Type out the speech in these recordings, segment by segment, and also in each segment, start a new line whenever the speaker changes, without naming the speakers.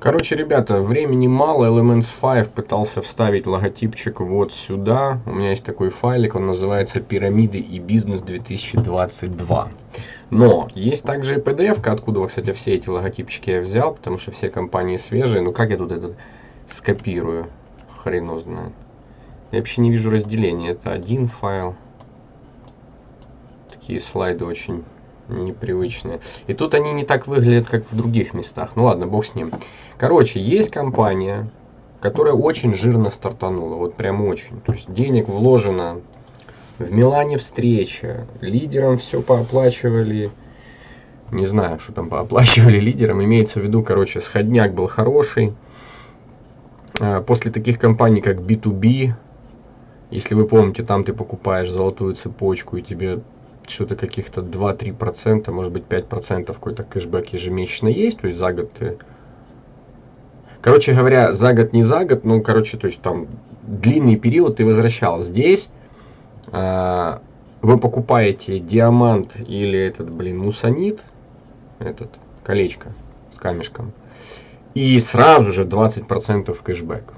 Короче, ребята, времени мало. Elements 5 пытался вставить логотипчик вот сюда. У меня есть такой файлик, он называется «Пирамиды и бизнес 2022». Но есть также и PDF, откуда, кстати, все эти логотипчики я взял, потому что все компании свежие. Ну как я тут этот скопирую? Хрен знает. Я вообще не вижу разделения. Это один файл. Такие слайды очень непривычные. И тут они не так выглядят, как в других местах. Ну ладно, бог с ним. Короче, есть компания, которая очень жирно стартанула. Вот прям очень. То есть денег вложено в Милане встреча. Лидерам все пооплачивали. Не знаю, что там пооплачивали лидерам. Имеется в виду, короче, сходняк был хороший. А, после таких компаний, как B2B, если вы помните, там ты покупаешь золотую цепочку и тебе что-то каких-то 2-3%, может быть 5% какой-то кэшбэк ежемесячно есть, то есть за год ты... Короче говоря, за год не за год, ну, короче, то есть там длинный период ты возвращал. Здесь э, вы покупаете диамант или этот, блин, мусонит, этот, колечко с камешком, и сразу же 20% кэшбэк.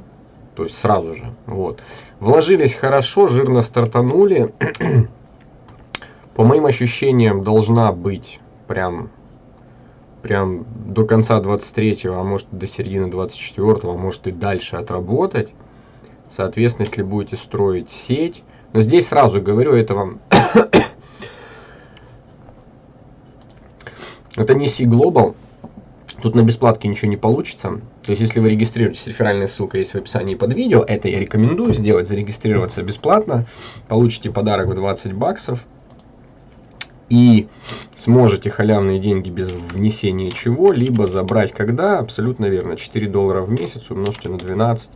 То есть сразу же. Вот. Вложились хорошо, жирно стартанули. По моим ощущениям, должна быть прям, прям до конца 23-го, а может до середины 24-го, а может и дальше отработать. Соответственно, если будете строить сеть, но здесь сразу говорю, это вам... это не C-Global, тут на бесплатке ничего не получится. То есть, если вы регистрируетесь, реферальная ссылка есть в описании под видео, это я рекомендую сделать, зарегистрироваться бесплатно, получите подарок в 20 баксов, и сможете халявные деньги без внесения чего-либо забрать когда? Абсолютно верно. 4 доллара в месяц умножьте на 12.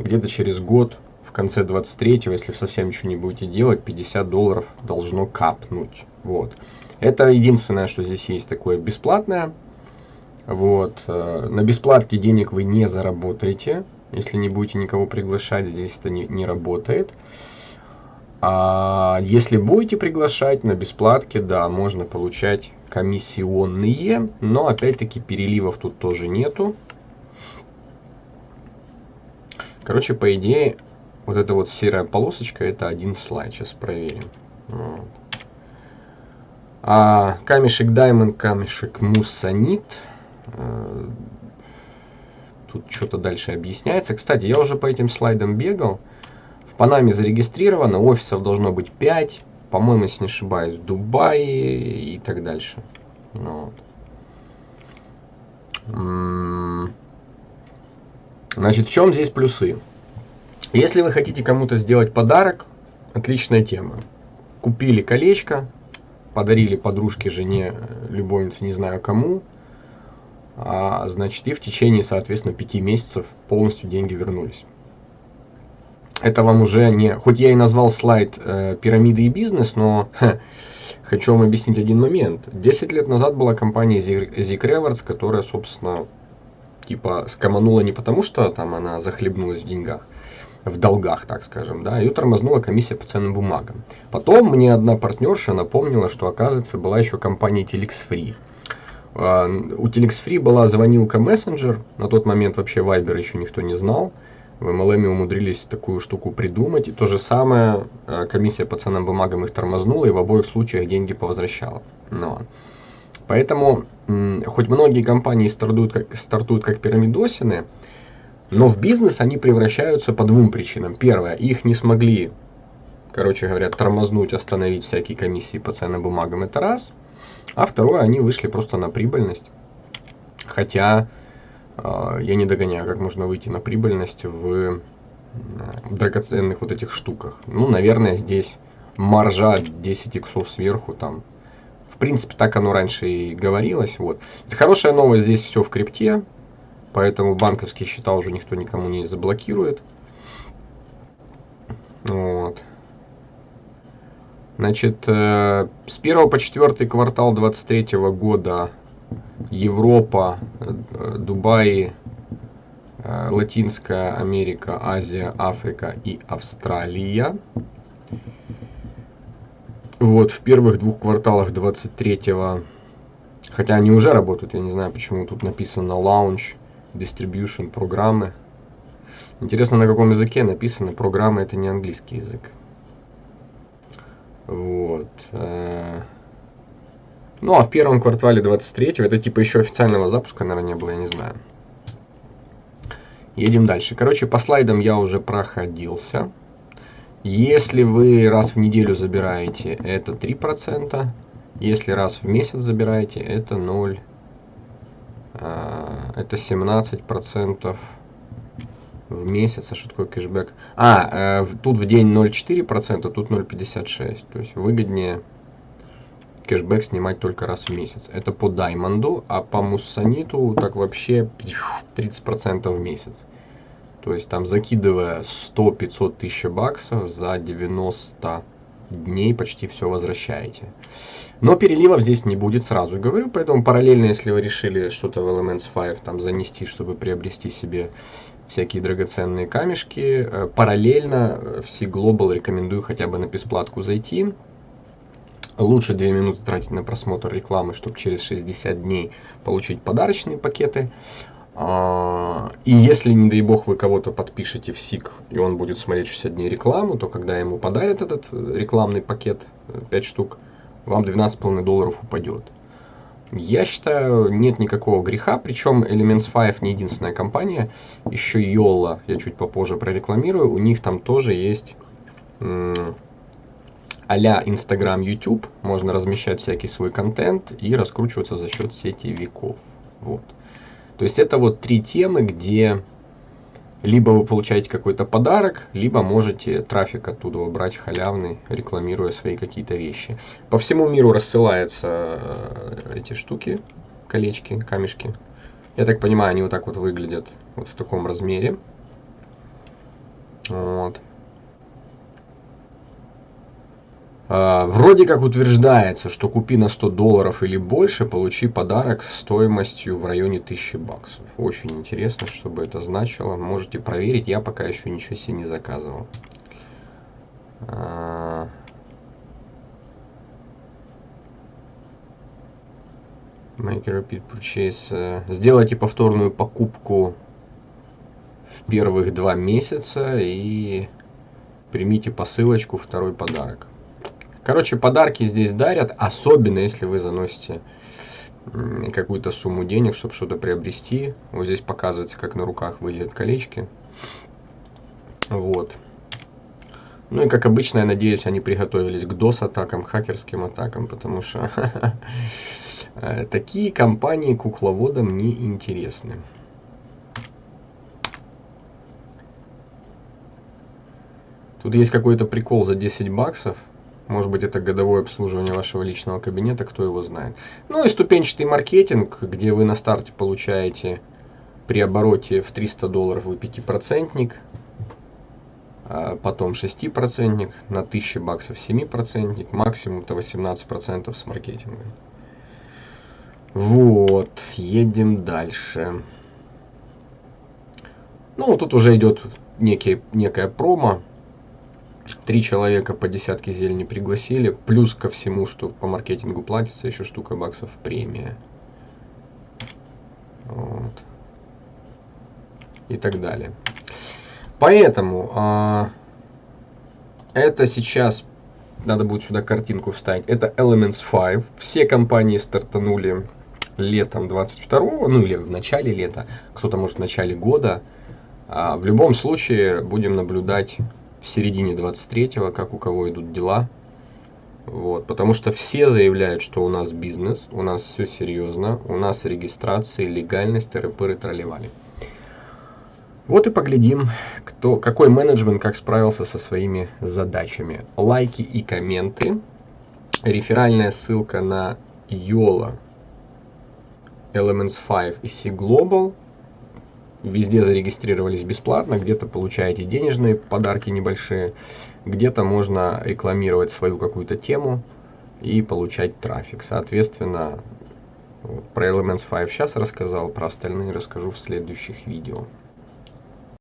Где-то через год, в конце 23-го, если совсем ничего не будете делать, 50 долларов должно капнуть. Вот. Это единственное, что здесь есть такое бесплатное. Вот. Э, на бесплатке денег вы не заработаете. Если не будете никого приглашать, здесь это не, не работает. А если будете приглашать на бесплатке, да, можно получать комиссионные, но опять-таки переливов тут тоже нету. Короче, по идее, вот эта вот серая полосочка, это один слайд. Сейчас проверим. Вот. А камешек Diamond, камешек Муссанит. Э, тут что-то дальше объясняется. Кстати, я уже по этим слайдам бегал. Панаме зарегистрировано, офисов должно быть 5, по-моему, если не ошибаюсь, в Дубае и так дальше. Ну вот. Значит, в чем здесь плюсы? Если вы хотите кому-то сделать подарок, отличная тема. Купили колечко, подарили подружке, жене, любовнице, не знаю кому, а, значит, и в течение, соответственно, пяти месяцев полностью деньги вернулись это вам уже не... Хоть я и назвал слайд э, «Пирамиды и бизнес», но ха, хочу вам объяснить один момент. Десять лет назад была компания Zik Rewards, которая, собственно, типа скоманула не потому, что там она захлебнулась в деньгах, в долгах, так скажем, да, ее тормознула комиссия по ценным бумагам. Потом мне одна партнерша напомнила, что, оказывается, была еще компания Telex Free. Uh, у Telex Free была звонилка мессенджер, на тот момент вообще Viber еще никто не знал, в MLM умудрились такую штуку придумать. И то же самое э, комиссия по ценным бумагам их тормознула и в обоих случаях деньги повозвращала. Но. Поэтому, хоть многие компании стартуют как, стартуют как пирамидосины, но в бизнес они превращаются по двум причинам. Первое, их не смогли, короче говоря, тормознуть, остановить всякие комиссии по ценным бумагам, это раз. А второе, они вышли просто на прибыльность. Хотя я не догоняю, как можно выйти на прибыльность в драгоценных вот этих штуках. Ну, наверное, здесь маржа 10 иксов сверху там. В принципе, так оно раньше и говорилось. Вот. Хорошая новость, здесь все в крипте, поэтому банковские счета уже никто никому не заблокирует. Вот. Значит, э, с 1 по 4 квартал 2023 года Европа, э, Дубай, э, Латинская Америка, Азия, Африка и Австралия. Вот, в первых двух кварталах 23-го, хотя они уже работают, я не знаю, почему тут написано launch, distribution программы. Интересно, на каком языке написано. Программа это не английский язык. Вот. Ну, а в первом квартале 23 это типа еще официального запуска, наверное, не было, я не знаю. Едем дальше. Короче, по слайдам я уже проходился. Если вы раз в неделю забираете, это 3%. Если раз в месяц забираете, это 0. А, это 17% в месяц. А что такое кэшбэк? А, э, тут в день 0,4%, тут 0,56%. То есть выгоднее кэшбэк снимать только раз в месяц. Это по Даймонду, а по Муссаниту так вообще 30% в месяц. То есть там закидывая 100-500 тысяч баксов за 90 дней почти все возвращаете. Но переливов здесь не будет, сразу говорю, поэтому параллельно, если вы решили что-то в Elements 5 там занести, чтобы приобрести себе всякие драгоценные камешки, э, параллельно э, в C-Global рекомендую хотя бы на бесплатку зайти. Лучше 2 минуты тратить на просмотр рекламы, чтобы через 60 дней получить подарочные пакеты. А, и если, не дай бог, вы кого-то подпишете в СИК, и он будет смотреть 60 дней рекламу, то когда ему подарят этот э, рекламный пакет, 5 э, штук, вам 12,5 долларов упадет. Я считаю, нет никакого греха, причем Elements 5 не единственная компания, еще Yola, я чуть попозже прорекламирую, у них там тоже есть а-ля Instagram, YouTube, можно размещать всякий свой контент и раскручиваться за счет сетевиков. Вот. То есть это вот три темы, где либо вы получаете какой-то подарок, либо можете трафик оттуда брать халявный, рекламируя свои какие-то вещи. По всему миру рассылаются э, эти штуки, колечки, камешки. Я так понимаю, они вот так вот выглядят, вот в таком размере. Вот. А, вроде как утверждается, что купи на 100 долларов или больше, получи подарок стоимостью в районе 1000 баксов. Очень интересно, что бы это значило. Можете проверить, я пока еще ничего себе не заказывал. А, make repeat purchase. Сделайте повторную покупку в первых два месяца и примите посылочку второй подарок. Короче, подарки здесь дарят, особенно если вы заносите какую-то сумму денег, чтобы что-то приобрести. Вот здесь показывается, как на руках выглядят колечки. Вот. Ну и как обычно, я надеюсь, они приготовились к DOS-атакам, хакерским атакам, потому что такие компании кукловодам не интересны. Тут есть какой-то прикол за 10 баксов. Может быть, это годовое обслуживание вашего личного кабинета, кто его знает. Ну и ступенчатый маркетинг, где вы на старте получаете при обороте в 300 долларов вы 5%, а потом 6%, на 1000 баксов 7%, максимум-то 18% с маркетинга. Вот, едем дальше. Ну, тут уже идет некий, некая промо. Три человека по десятке зелени пригласили. Плюс ко всему, что по маркетингу платится, еще штука баксов премия. Вот. И так далее. Поэтому а, это сейчас, надо будет сюда картинку вставить, это Elements 5. Все компании стартанули летом 22 ну или в начале лета, кто-то может в начале года. А, в любом случае будем наблюдать в середине 23-го, как у кого идут дела. Вот, потому что все заявляют, что у нас бизнес, у нас все серьезно, у нас регистрация, легальность, РПР тролливали. Вот и поглядим, кто, какой менеджмент как справился со своими задачами. Лайки и комменты. Реферальная ссылка на YOLO, Elements 5 и C Global – везде зарегистрировались бесплатно, где-то получаете денежные подарки небольшие, где-то можно рекламировать свою какую-то тему и получать трафик. Соответственно, про Elements 5 сейчас рассказал, про остальные расскажу в следующих видео.